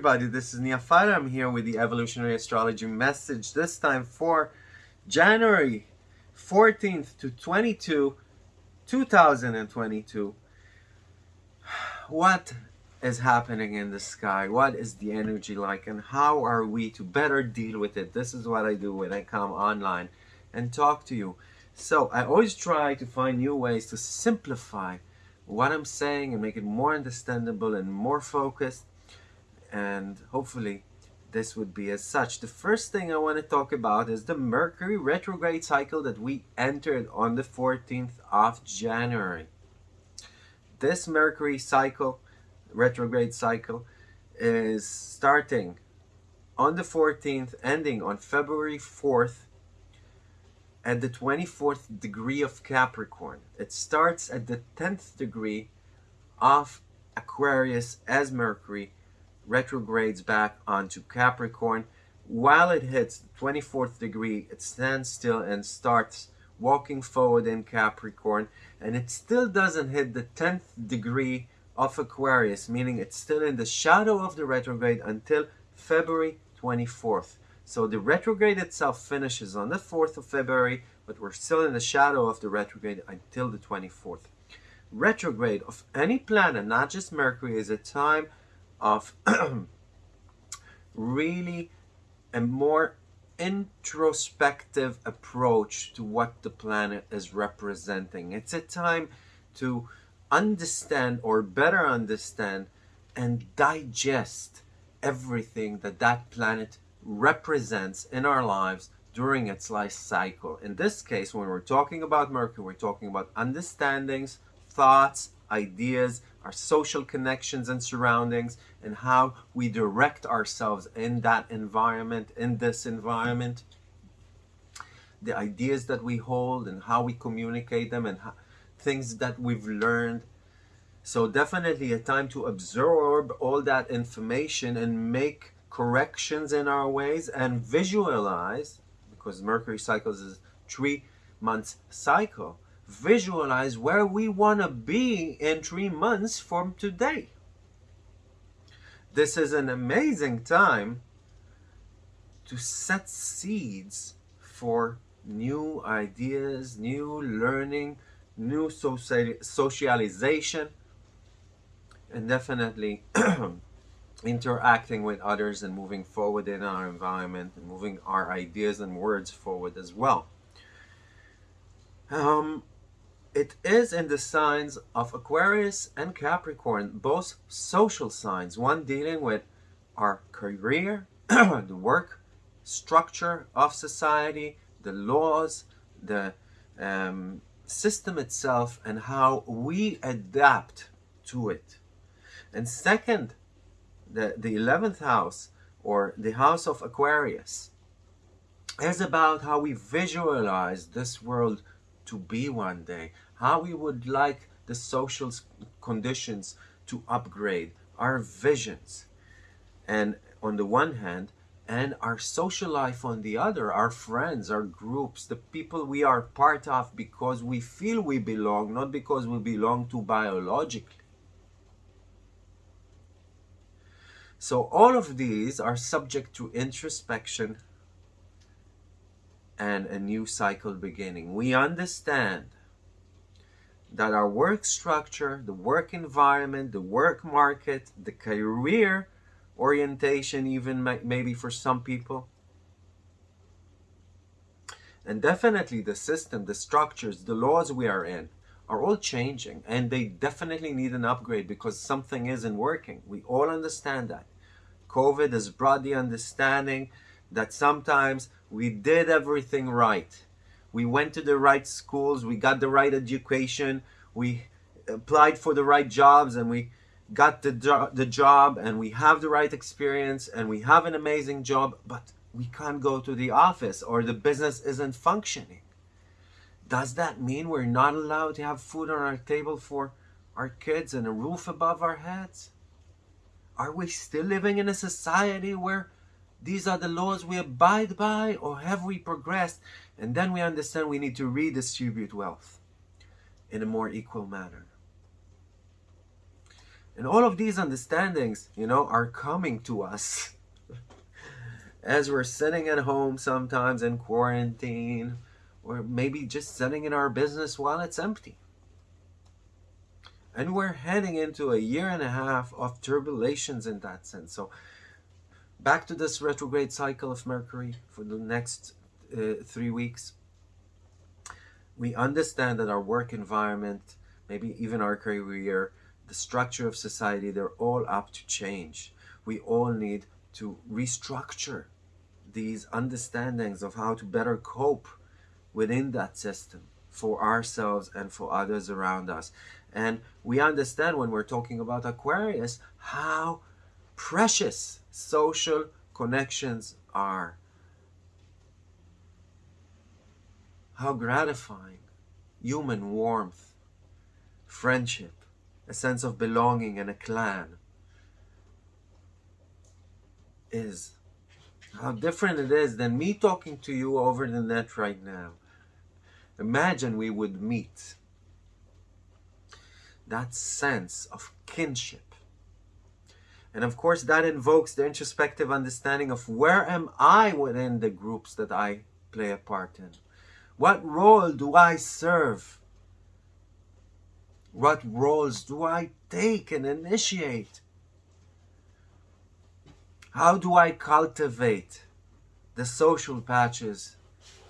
everybody, this is Neophyte. I'm here with the Evolutionary Astrology message, this time for January 14th to 22, 2022. What is happening in the sky? What is the energy like? And how are we to better deal with it? This is what I do when I come online and talk to you. So I always try to find new ways to simplify what I'm saying and make it more understandable and more focused and hopefully this would be as such. The first thing I want to talk about is the Mercury retrograde cycle that we entered on the 14th of January. This Mercury cycle, retrograde cycle, is starting on the 14th, ending on February 4th at the 24th degree of Capricorn. It starts at the 10th degree of Aquarius as Mercury retrogrades back onto Capricorn. While it hits the 24th degree, it stands still and starts walking forward in Capricorn. And it still doesn't hit the 10th degree of Aquarius, meaning it's still in the shadow of the retrograde until February 24th. So the retrograde itself finishes on the 4th of February, but we're still in the shadow of the retrograde until the 24th. Retrograde of any planet, not just Mercury, is a time of really a more introspective approach to what the planet is representing. It's a time to understand or better understand and digest everything that that planet represents in our lives during its life cycle. In this case, when we're talking about Mercury, we're talking about understandings, thoughts, ideas, our social connections and surroundings, and how we direct ourselves in that environment, in this environment. The ideas that we hold and how we communicate them and how, things that we've learned. So definitely a time to absorb all that information and make corrections in our ways and visualize, because Mercury cycles is three months cycle, visualize where we want to be in three months from today. This is an amazing time to set seeds for new ideas, new learning, new socialization, and definitely interacting with others and moving forward in our environment and moving our ideas and words forward as well. Um, it is in the signs of Aquarius and Capricorn, both social signs, one dealing with our career, the work structure of society, the laws, the um, system itself, and how we adapt to it. And second, the, the 11th house or the house of Aquarius is about how we visualize this world to be one day, how we would like the social conditions to upgrade, our visions. And on the one hand, and our social life on the other, our friends, our groups, the people we are part of because we feel we belong, not because we belong to biologically. So all of these are subject to introspection and a new cycle beginning. We understand that our work structure, the work environment, the work market, the career orientation even maybe for some people, and definitely the system, the structures, the laws we are in are all changing and they definitely need an upgrade because something isn't working. We all understand that. COVID has brought the understanding that sometimes we did everything right. We went to the right schools, we got the right education, we applied for the right jobs and we got the, jo the job and we have the right experience and we have an amazing job, but we can't go to the office or the business isn't functioning. Does that mean we're not allowed to have food on our table for our kids and a roof above our heads? Are we still living in a society where these are the laws we abide by or have we progressed and then we understand we need to redistribute wealth in a more equal manner? And all of these understandings, you know, are coming to us as we're sitting at home sometimes in quarantine, or maybe just sitting in our business while it's empty. And we're heading into a year and a half of turbulations in that sense. So, back to this retrograde cycle of Mercury for the next uh, three weeks. We understand that our work environment, maybe even our career, the structure of society, they're all up to change. We all need to restructure these understandings of how to better cope within that system for ourselves and for others around us. And we understand when we're talking about Aquarius how precious social connections are. How gratifying human warmth, friendship, a sense of belonging and a clan is. How different it is than me talking to you over the net right now. Imagine we would meet. That sense of kinship. And of course, that invokes the introspective understanding of where am I within the groups that I play a part in? What role do I serve? What roles do I take and initiate? How do I cultivate the social patches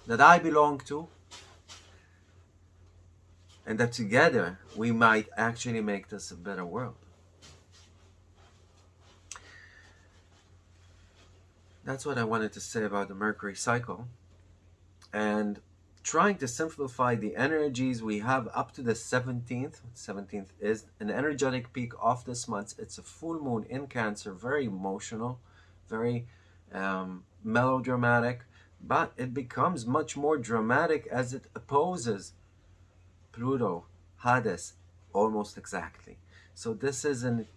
that I belong to? And that together we might actually make this a better world. That's what I wanted to say about the Mercury cycle. And trying to simplify the energies we have up to the 17th 17th is an energetic peak of this month. It's a full moon in cancer very emotional very um, melodramatic but it becomes much more dramatic as it opposes pluto hades almost exactly. So this is an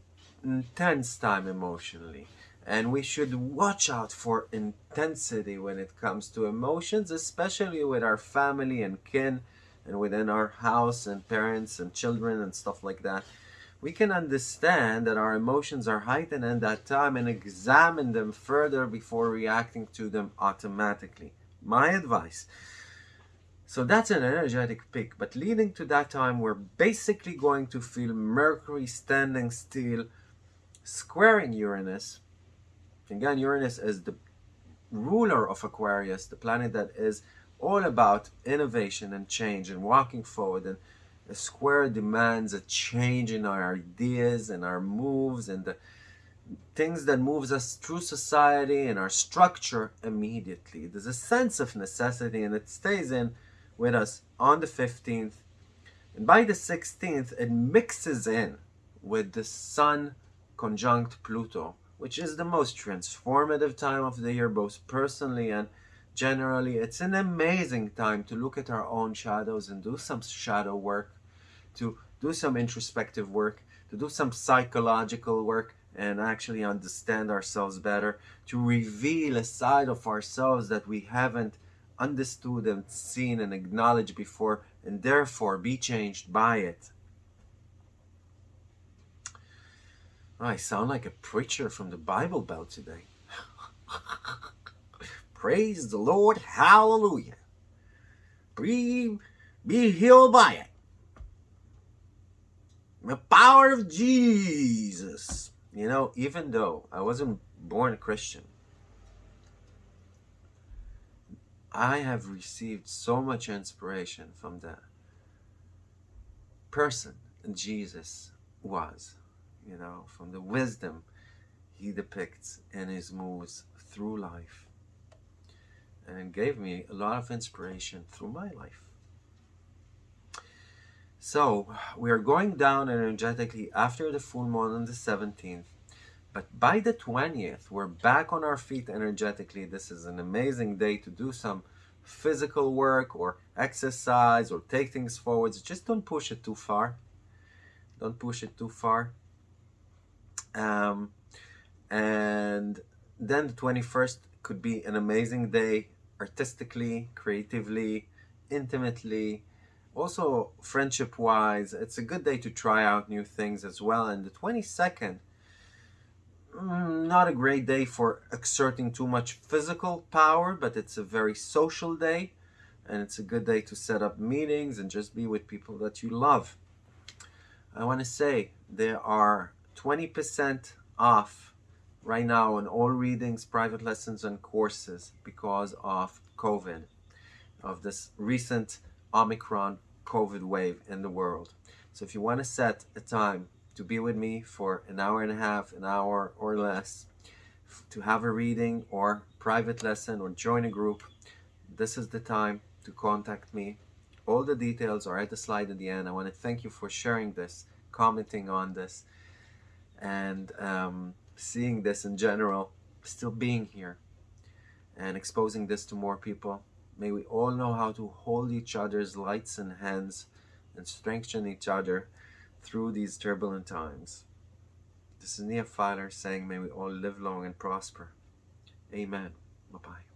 intense time emotionally and we should watch out for intensity when it comes to emotions especially with our family and kin and within our house and parents and children and stuff like that. We can understand that our emotions are heightened at that time and examine them further before reacting to them automatically. My advice. So that's an energetic peak but leading to that time we're basically going to feel mercury standing still squaring uranus Again, Uranus is the ruler of Aquarius, the planet that is all about innovation and change and walking forward. And a square demands a change in our ideas and our moves and the things that moves us through society and our structure immediately. There's a sense of necessity and it stays in with us on the 15th. And by the 16th, it mixes in with the Sun conjunct Pluto which is the most transformative time of the year, both personally and generally. It's an amazing time to look at our own shadows and do some shadow work, to do some introspective work, to do some psychological work and actually understand ourselves better, to reveal a side of ourselves that we haven't understood and seen and acknowledged before, and therefore be changed by it. I sound like a preacher from the Bible Belt today. Praise the Lord. Hallelujah. Be, be healed by it. The power of Jesus. You know, even though I wasn't born a Christian, I have received so much inspiration from the person Jesus was you know, from the wisdom he depicts in his moves through life. And gave me a lot of inspiration through my life. So, we are going down energetically after the full moon on the 17th. But by the 20th, we're back on our feet energetically. This is an amazing day to do some physical work or exercise or take things forwards. Just don't push it too far. Don't push it too far. Um, and then the 21st could be an amazing day artistically, creatively, intimately, Also, friendship wise, it's a good day to try out new things as well. And the 22nd, mm, not a great day for exerting too much physical power, but it's a very social day. And it's a good day to set up meetings and just be with people that you love. I want to say there are 20% off right now on all readings, private lessons, and courses because of COVID, of this recent Omicron COVID wave in the world. So if you want to set a time to be with me for an hour and a half, an hour or less, to have a reading or private lesson or join a group, this is the time to contact me all the details are at the slide at the end. I want to thank you for sharing this, commenting on this, and um, seeing this in general, still being here, and exposing this to more people. May we all know how to hold each other's lights and hands and strengthen each other through these turbulent times. This is Nia saying, May we all live long and prosper. Amen. Bye bye.